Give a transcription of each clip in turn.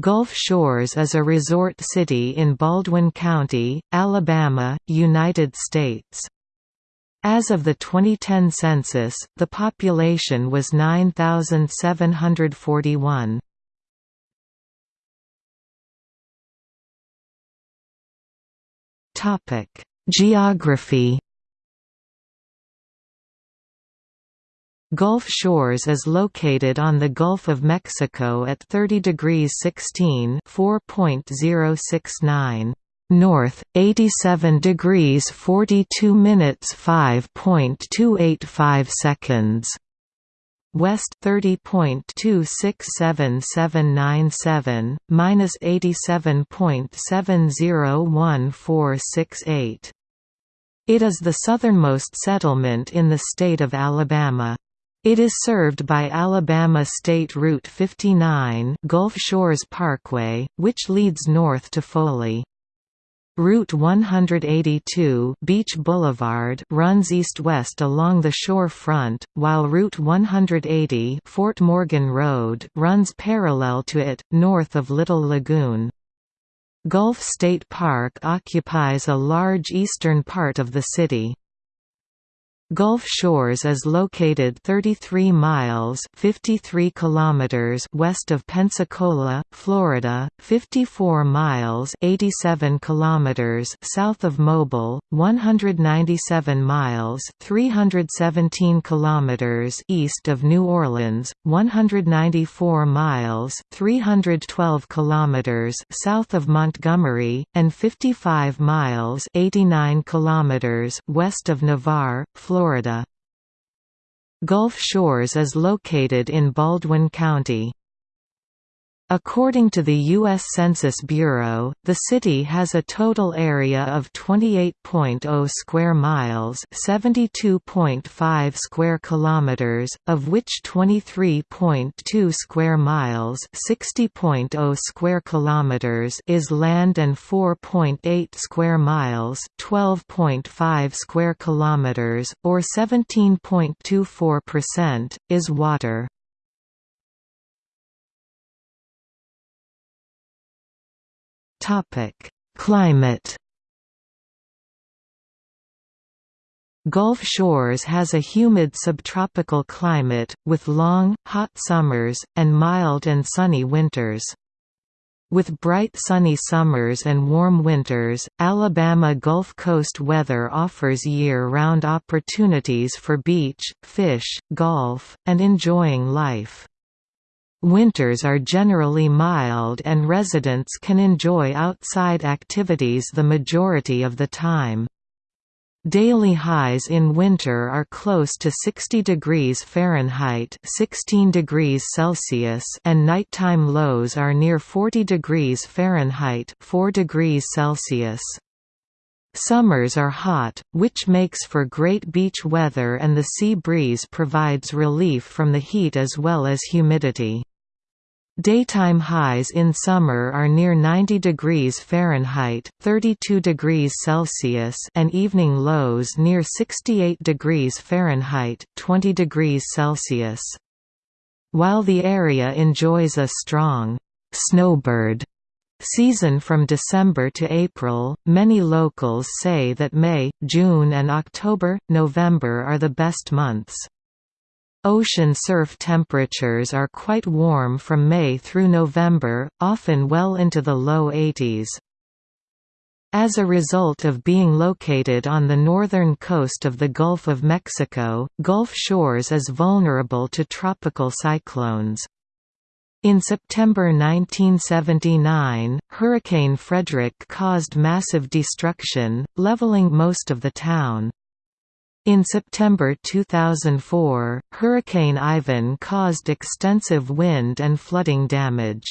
Gulf Shores is a resort city in Baldwin County, Alabama, United States. As of the 2010 census, the population was 9,741. Geography Gulf Shores is located on the Gulf of Mexico at 30 degrees 16 4.069 north, 87 degrees 42 minutes 5.285 seconds. West 30.267797, minus 87.701468. It is the southernmost settlement in the state of Alabama. It is served by Alabama State Route 59 Gulf Shores Parkway, which leads north to Foley. Route 182 Beach Boulevard runs east-west along the shore front, while Route 180 Fort Morgan Road runs parallel to it, north of Little Lagoon. Gulf State Park occupies a large eastern part of the city. Gulf Shores is located 33 miles 53 kilometers west of Pensacola, Florida, 54 miles 87 kilometers south of Mobile, 197 miles 317 kilometers east of New Orleans, 194 miles 312 kilometers south of Montgomery, and 55 miles 89 kilometers west of Navarre, Florida Florida. Gulf Shores is located in Baldwin County. According to the U.S. Census Bureau, the city has a total area of 28.0 square miles, 72.5 square kilometers, of which 23.2 square miles, 60.0 square kilometers is land and 4.8 square miles, 12.5 square kilometers, or 17.24%, is water. Topic: Climate. Gulf Shores has a humid subtropical climate, with long, hot summers, and mild and sunny winters. With bright sunny summers and warm winters, Alabama Gulf Coast weather offers year-round opportunities for beach, fish, golf, and enjoying life. Winters are generally mild and residents can enjoy outside activities the majority of the time. Daily highs in winter are close to 60 degrees Fahrenheit 16 degrees Celsius and nighttime lows are near 40 degrees Fahrenheit 4 degrees Celsius. Summers are hot, which makes for great beach weather and the sea breeze provides relief from the heat as well as humidity. Daytime highs in summer are near 90 degrees Fahrenheit 32 degrees Celsius and evening lows near 68 degrees Fahrenheit 20 degrees Celsius. While the area enjoys a strong snowbird season from December to April, many locals say that May, June and October, November are the best months. Ocean surf temperatures are quite warm from May through November, often well into the low 80s. As a result of being located on the northern coast of the Gulf of Mexico, Gulf Shores is vulnerable to tropical cyclones. In September 1979, Hurricane Frederic caused massive destruction, leveling most of the town. In September 2004, Hurricane Ivan caused extensive wind and flooding damage.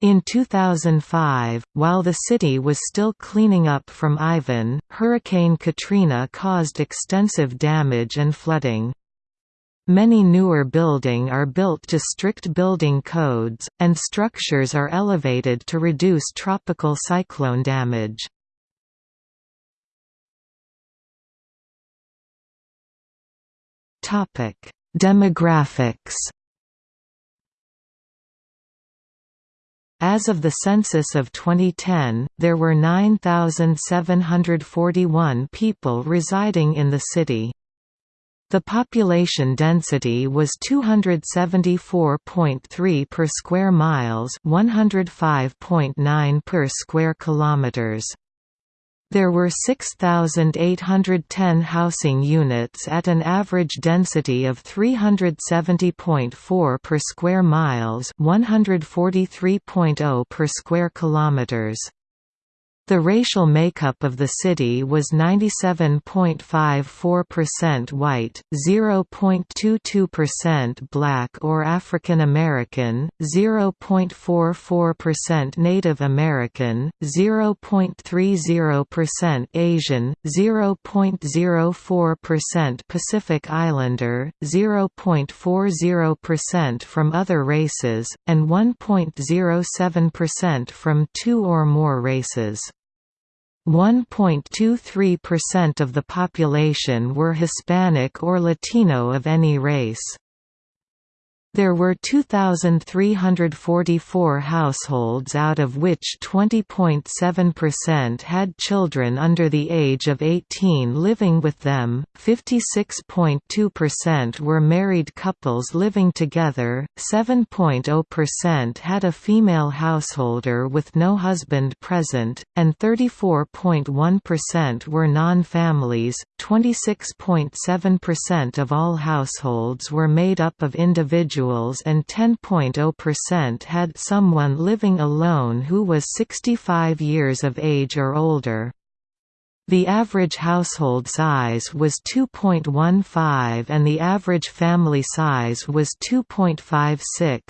In 2005, while the city was still cleaning up from Ivan, Hurricane Katrina caused extensive damage and flooding. Many newer building are built to strict building codes, and structures are elevated to reduce tropical cyclone damage. Topic: Demographics. As of the census of 2010, there were 9,741 people residing in the city. The population density was 274.3 per square miles, 105.9 per square kilometers. There were 6,810 housing units at an average density of 370.4 per square miles, 143.0 per square kilometers. The racial makeup of the city was 97.54% white, 0.22% black or African American, 0.44% Native American, 0.30% Asian, 0.04% Pacific Islander, 0.40% from other races, and 1.07% from two or more races. 1.23% of the population were Hispanic or Latino of any race. There were 2,344 households out of which 20.7% had children under the age of 18 living with them, 56.2% were married couples living together, 7.0% had a female householder with no husband present, and 34.1% were non-families. 26.7% of all households were made up of individuals individuals and 10.0% had someone living alone who was 65 years of age or older. The average household size was 2.15 and the average family size was 2.56.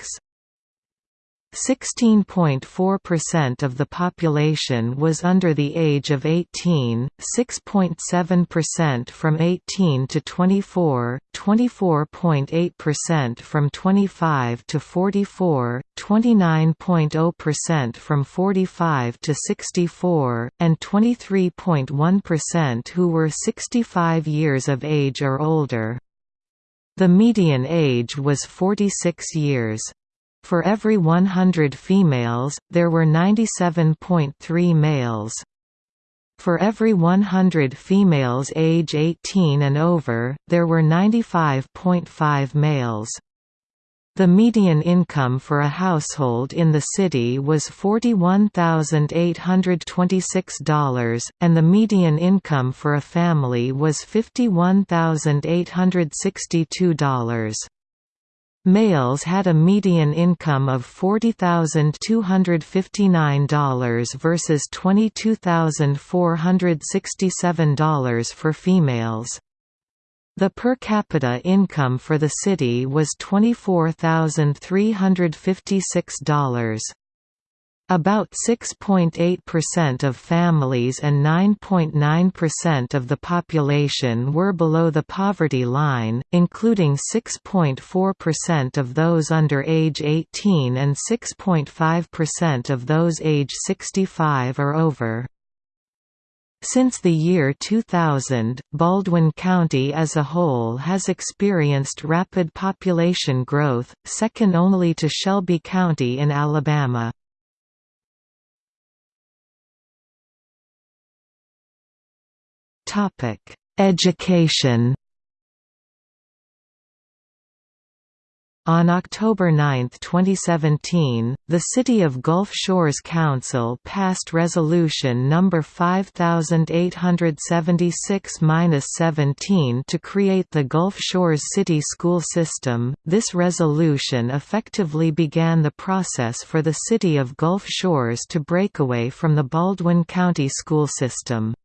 16.4% of the population was under the age of 18, 6.7% from 18 to 24, 24.8% from 25 to 44, 29.0% from 45 to 64, and 23.1% who were 65 years of age or older. The median age was 46 years. For every 100 females, there were 97.3 males. For every 100 females age 18 and over, there were 95.5 males. The median income for a household in the city was $41,826, and the median income for a family was $51,862. Males had a median income of $40,259 versus $22,467 for females. The per capita income for the city was $24,356. About 6.8% of families and 9.9% of the population were below the poverty line, including 6.4% of those under age 18 and 6.5% of those age 65 or over. Since the year 2000, Baldwin County as a whole has experienced rapid population growth, second only to Shelby County in Alabama. Education On October 9, 2017, the City of Gulf Shores Council passed Resolution No. 5876-17 to create the Gulf Shores City School System. This resolution effectively began the process for the City of Gulf Shores to break away from the Baldwin County school system.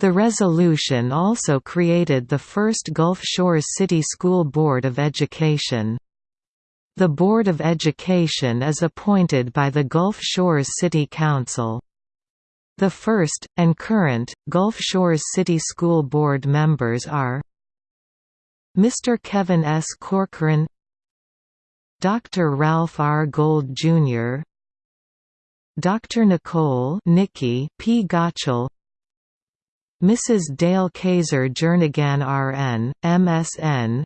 The resolution also created the first Gulf Shores City School Board of Education. The Board of Education is appointed by the Gulf Shores City Council. The first, and current, Gulf Shores City School Board members are Mr. Kevin S. Corcoran Dr. Ralph R. Gold, Jr. Dr. Nicole Nikki P. Gottschall Mrs. Dale Kaiser Jernigan RN, MSN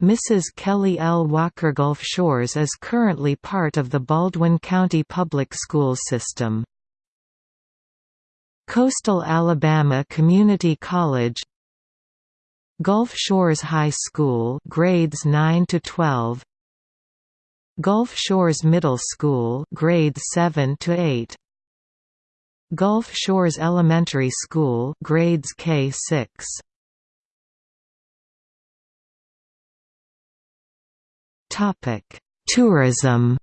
Mrs. Kelly L. Walker Gulf Shores is currently part of the Baldwin County Public Schools system. Coastal Alabama Community College Gulf Shores High School grades 9 to 12 Gulf Shores Middle School grades 7 to 8 Gulf Shores Elementary School grades K6 Topic Tourism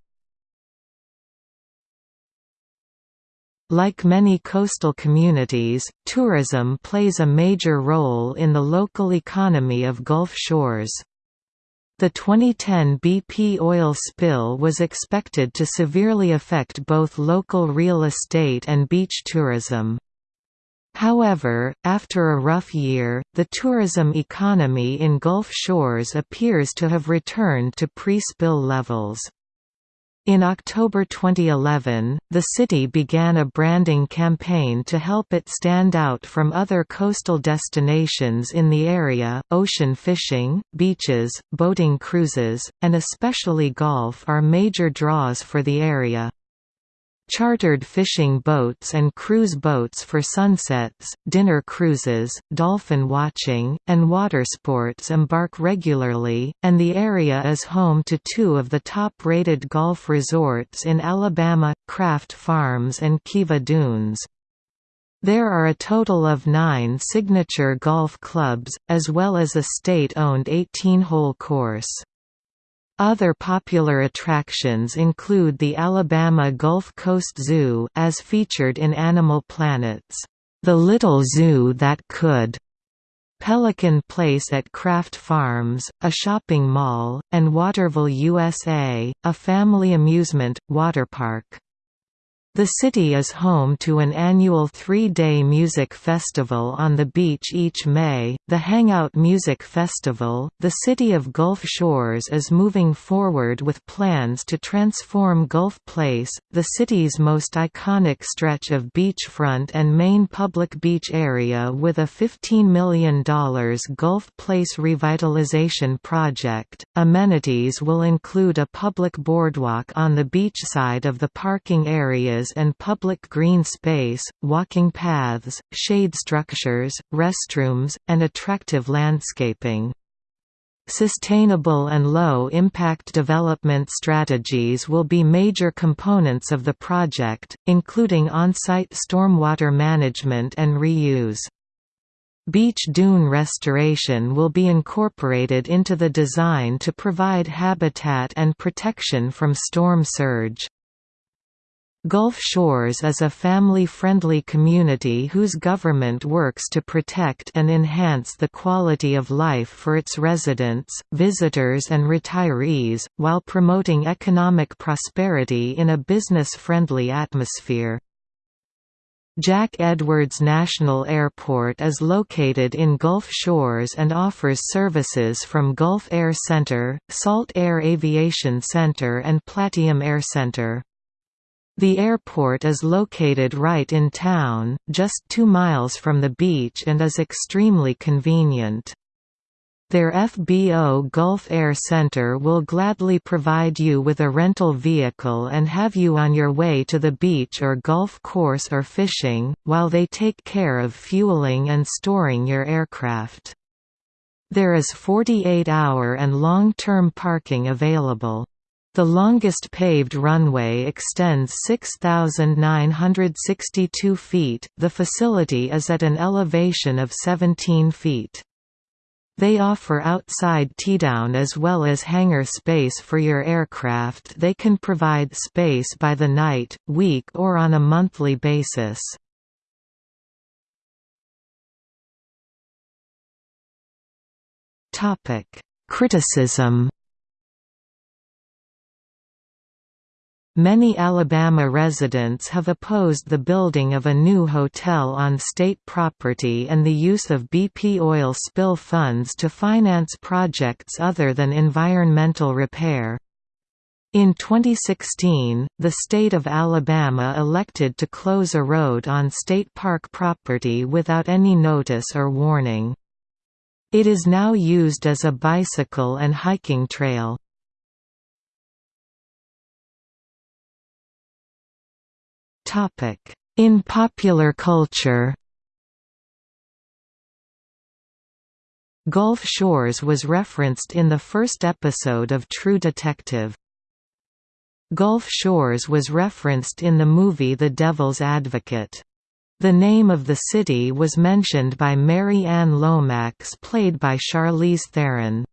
Like many coastal communities, tourism plays a major role in the local economy of Gulf Shores. The 2010 BP oil spill was expected to severely affect both local real estate and beach tourism. However, after a rough year, the tourism economy in Gulf Shores appears to have returned to pre-spill levels. In October 2011, the city began a branding campaign to help it stand out from other coastal destinations in the area. Ocean fishing, beaches, boating cruises, and especially golf are major draws for the area. Chartered fishing boats and cruise boats for sunsets, dinner cruises, dolphin watching, and watersports embark regularly, and the area is home to two of the top-rated golf resorts in Alabama, Craft Farms and Kiva Dunes. There are a total of nine signature golf clubs, as well as a state-owned 18-hole course. Other popular attractions include the Alabama Gulf Coast Zoo as featured in Animal Planet's The Little Zoo That Could, Pelican Place at Craft Farms, a shopping mall, and Waterville USA, a family amusement, water park. The city is home to an annual three-day music festival on the beach each May, the Hangout Music Festival. The city of Gulf Shores is moving forward with plans to transform Gulf Place, the city's most iconic stretch of beachfront and main public beach area with a $15 million Gulf Place revitalization project. Amenities will include a public boardwalk on the beachside of the parking areas and public green space, walking paths, shade structures, restrooms, and attractive landscaping. Sustainable and low-impact development strategies will be major components of the project, including on-site stormwater management and reuse. Beach dune restoration will be incorporated into the design to provide habitat and protection from storm surge. Gulf Shores is a family-friendly community whose government works to protect and enhance the quality of life for its residents, visitors and retirees, while promoting economic prosperity in a business-friendly atmosphere. Jack Edwards National Airport is located in Gulf Shores and offers services from Gulf Air Center, Salt Air Aviation Center and Platinum Air Center. The airport is located right in town, just two miles from the beach and is extremely convenient. Their FBO Gulf Air Center will gladly provide you with a rental vehicle and have you on your way to the beach or golf course or fishing, while they take care of fueling and storing your aircraft. There is 48-hour and long-term parking available. The longest paved runway extends 6,962 feet. The facility is at an elevation of 17 feet. They offer outside tiedown as well as hangar space for your aircraft. They can provide space by the night, week, or on a monthly basis. Topic: Criticism Many Alabama residents have opposed the building of a new hotel on state property and the use of BP oil spill funds to finance projects other than environmental repair. In 2016, the state of Alabama elected to close a road on state park property without any notice or warning. It is now used as a bicycle and hiking trail. In popular culture Gulf Shores was referenced in the first episode of True Detective. Gulf Shores was referenced in the movie The Devil's Advocate. The name of the city was mentioned by Mary Ann Lomax played by Charlize Theron.